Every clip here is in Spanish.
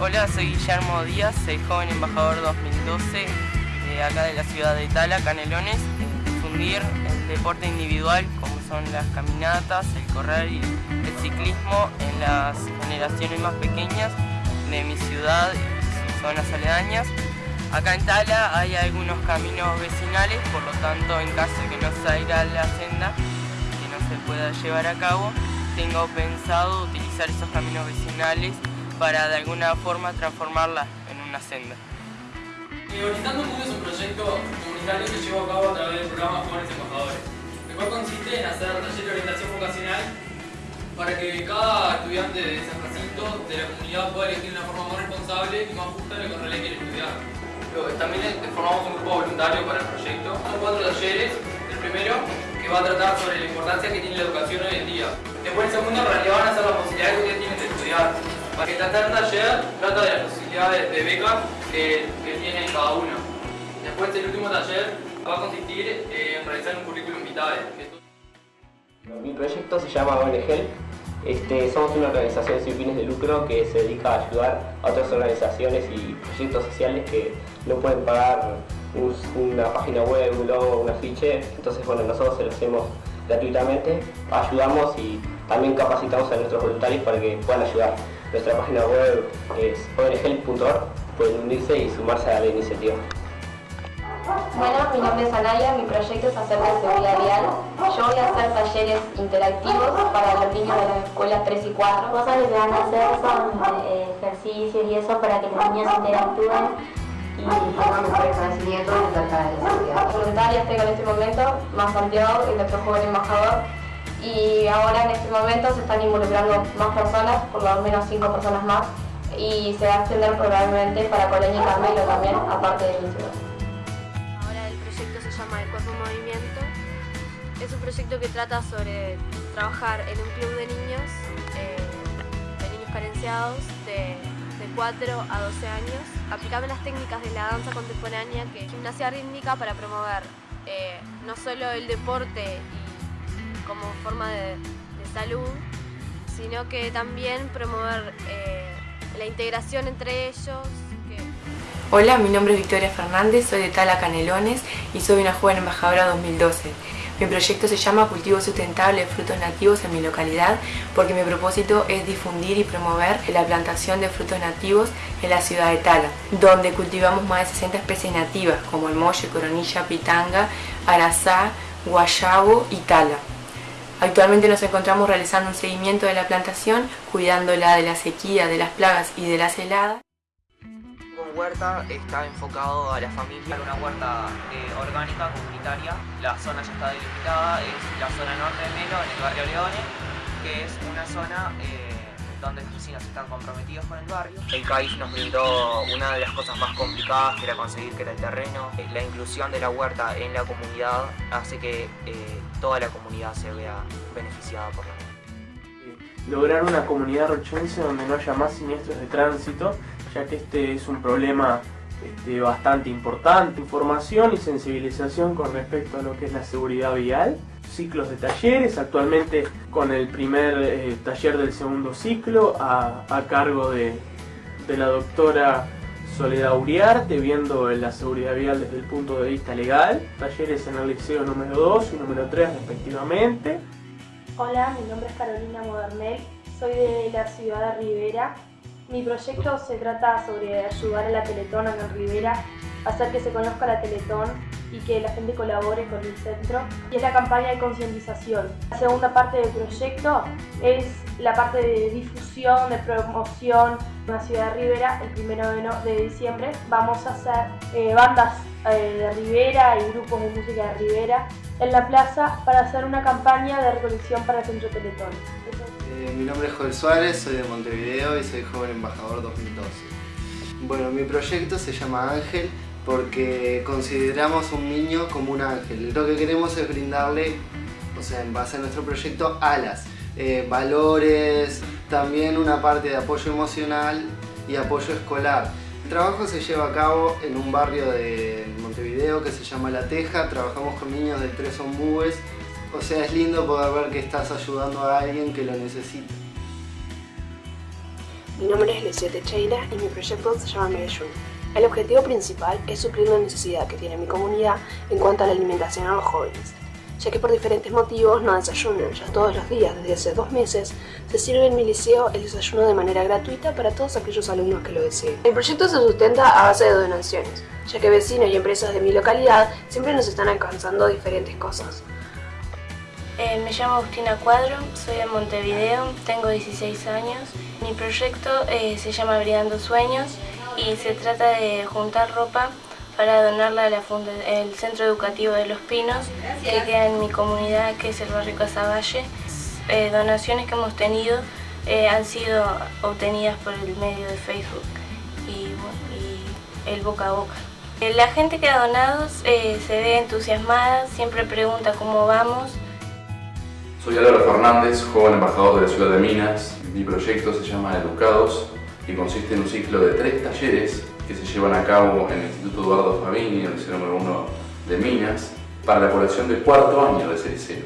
Hola, soy Guillermo Díaz, soy joven embajador 2012 de acá de la ciudad de Tala, Canelones, difundir el deporte individual como son las caminatas, el correr y el ciclismo en las generaciones más pequeñas de mi ciudad y sus zonas aledañas. Acá en Tala hay algunos caminos vecinales, por lo tanto en caso de que no salga la senda, que no se pueda llevar a cabo, tengo pensado utilizar esos caminos vecinales para de alguna forma transformarla en una senda. Organizando Mundo es un proyecto comunitario que lleva a cabo a través del programa Jóvenes Embajadores, el cual consiste en hacer talleres de orientación vocacional para que cada estudiante de San Jacinto, de la comunidad, pueda elegir de una forma más responsable y más justa lo que en realidad quiere estudiar. También formamos un grupo voluntario para el proyecto. Son cuatro talleres. El primero, que va a tratar sobre la importancia que tiene la educación hoy en día. Después el segundo, en realidad van a ser las posibilidades que ustedes tienen de estudiar. Tratar taller trata de las posibilidades de beca que, que tiene cada uno. Después el último taller va a consistir en realizar un currículum vitae. Mi proyecto se llama ONG. Este, somos una organización sin fines de lucro que se dedica a ayudar a otras organizaciones y proyectos sociales que no pueden pagar una página web, un logo, un afiche. Entonces, bueno, nosotros se lo hacemos gratuitamente, ayudamos y también capacitamos a nuestros voluntarios para que puedan ayudar. Nuestra página web es onghelp.org, pueden unirse y sumarse a la iniciativa. Bueno, mi nombre es Anaya, mi proyecto es acerca de seguridad vial. Yo voy a hacer talleres interactivos para los niños de las escuelas 3 y 4. Cosas que se van a hacer son eh, ejercicios y eso para que los niños interactúen y tengan mejores conocimientos acerca de la seguridad. Voluntarias tengo en este momento, más Santiago y nuestro joven embajador. Y ahora en este momento se están involucrando más personas, por lo menos 5 personas más, y se va a extender probablemente para Colonia y Carmelo también, aparte de mi ciudad. Ahora el proyecto se llama El Cuerpo en Movimiento. Es un proyecto que trata sobre trabajar en un club de niños, eh, de niños carenciados, de, de 4 a 12 años, aplicando las técnicas de la danza contemporánea, que es gimnasia rítmica para promover eh, no solo el deporte y como forma de, de salud, sino que también promover eh, la integración entre ellos. Hola, mi nombre es Victoria Fernández, soy de Tala Canelones y soy una joven embajadora 2012. Mi proyecto se llama Cultivo Sustentable de Frutos Nativos en mi localidad porque mi propósito es difundir y promover la plantación de frutos nativos en la ciudad de Tala, donde cultivamos más de 60 especies nativas como el molle, coronilla, pitanga, arazá, guayabo y tala. Actualmente nos encontramos realizando un seguimiento de la plantación, cuidándola de la sequía, de las plagas y de las heladas. Con Huerta está enfocado a la familia, una huerta eh, orgánica, comunitaria. La zona ya está delimitada, es la zona norte de Melo, en el barrio Leone, que es una zona eh, donde los vecinos están comprometidos con el barrio. El CAIF nos brindó una de las cosas más complicadas, que era conseguir que era el terreno. Eh, La inclusión de la huerta en la comunidad hace que eh, toda la comunidad se vea beneficiada por la huerta. lograr una comunidad rochonense donde no haya más siniestros de tránsito, ya que este es un problema este, bastante importante. Información y sensibilización con respecto a lo que es la seguridad vial. Ciclos de talleres, actualmente con el primer eh, taller del segundo ciclo a, a cargo de, de la doctora Soledad Uriarte, viendo la seguridad vial desde el punto de vista legal. Talleres en el liceo número 2 y número 3 respectivamente. Hola, mi nombre es Carolina Modernel, soy de la ciudad de Rivera. Mi proyecto se trata sobre ayudar a la Teletón en Rivera, hacer que se conozca la Teletón y que la gente colabore con el centro. Y es la campaña de concientización. La segunda parte del proyecto es la parte de difusión, de promoción en la ciudad de Rivera. El primero de, diciembre vamos a hacer eh, bandas eh, de Rivera y grupos de música de Rivera en la plaza para hacer una campaña de recolección para el Centro Teletón. Eh, mi nombre es Joel Suárez, soy de Montevideo y soy joven embajador 2012. Bueno, mi proyecto se llama Ángel porque consideramos un niño como un ángel. Lo que queremos es brindarle, o sea, en base a nuestro proyecto, alas, eh, valores, también una parte de apoyo emocional y apoyo escolar. El trabajo se lleva a cabo en un barrio de Montevideo que se llama La Teja. Trabajamos con niños de tres ombúes. O sea, es lindo poder ver que estás ayudando a alguien que lo necesita. Mi nombre es Lucia Teixeira y mi proyecto se llama Medellín. El objetivo principal es suplir la necesidad que tiene mi comunidad en cuanto a la alimentación a los jóvenes, ya que por diferentes motivos no desayunan, ya todos los días desde hace dos meses se sirve en mi liceo el desayuno de manera gratuita para todos aquellos alumnos que lo deseen. El proyecto se sustenta a base de donaciones, ya que vecinos y empresas de mi localidad siempre nos están alcanzando diferentes cosas. Eh, me llamo Agustina Cuadro, soy de Montevideo, tengo 16 años. Mi proyecto eh, se llama Brigando Sueños y se trata de juntar ropa para donarla al Centro Educativo de Los Pinos, que queda en mi comunidad, que es el barrio Casaballe. Eh, donaciones que hemos tenido eh, han sido obtenidas por el medio de Facebook y, el boca a boca. Eh, la gente que ha donado se ve entusiasmada, siempre pregunta cómo vamos. Soy Álvaro Fernández, joven embajador de la ciudad de Minas. Mi proyecto se llama Educados y consiste en un ciclo de tres talleres que se llevan a cabo en el Instituto Eduardo Fabini, el liceo número 1 de Minas, para la población del cuarto año de ese liceo.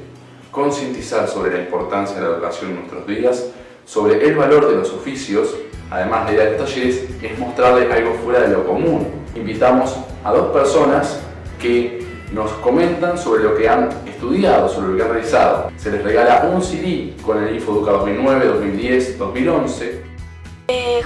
Concientizar sobre la importancia de la educación en nuestros días, sobre el valor de los oficios, además de dar talleres, es mostrarle algo fuera de lo común. Invitamos a dos personas que nos comentan sobre lo que han estudiado, sobre lo que han realizado. Se les regala un CD con el Infoeduca 2009, 2010, 2011.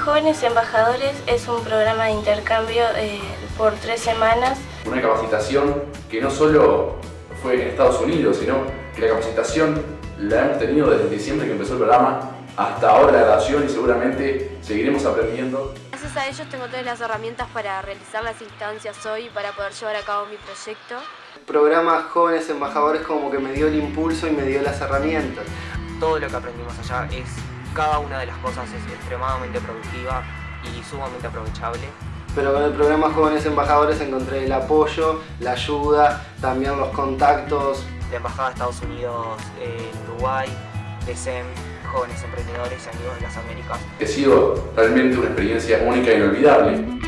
Jóvenes Embajadores es un programa de intercambio eh, por tres semanas. Una capacitación que no solo fue en Estados Unidos, sino que la capacitación la hemos tenido desde diciembre que empezó el programa hasta ahora la grabación y seguramente seguiremos aprendiendo. Gracias a ellos tengo todas las herramientas para realizar las instancias hoy para poder llevar a cabo mi proyecto. El programa Jóvenes Embajadores como que me dio el impulso y me dio las herramientas. Todo lo que aprendimos allá es, cada una de las cosas es extremadamente productiva y sumamente aprovechable. Pero con el programa Jóvenes Embajadores encontré el apoyo, la ayuda, también los contactos. La Embajada de Estados Unidos en Uruguay, de SEM, jóvenes emprendedores y amigos de las Américas. Ha sido realmente una experiencia única e inolvidable.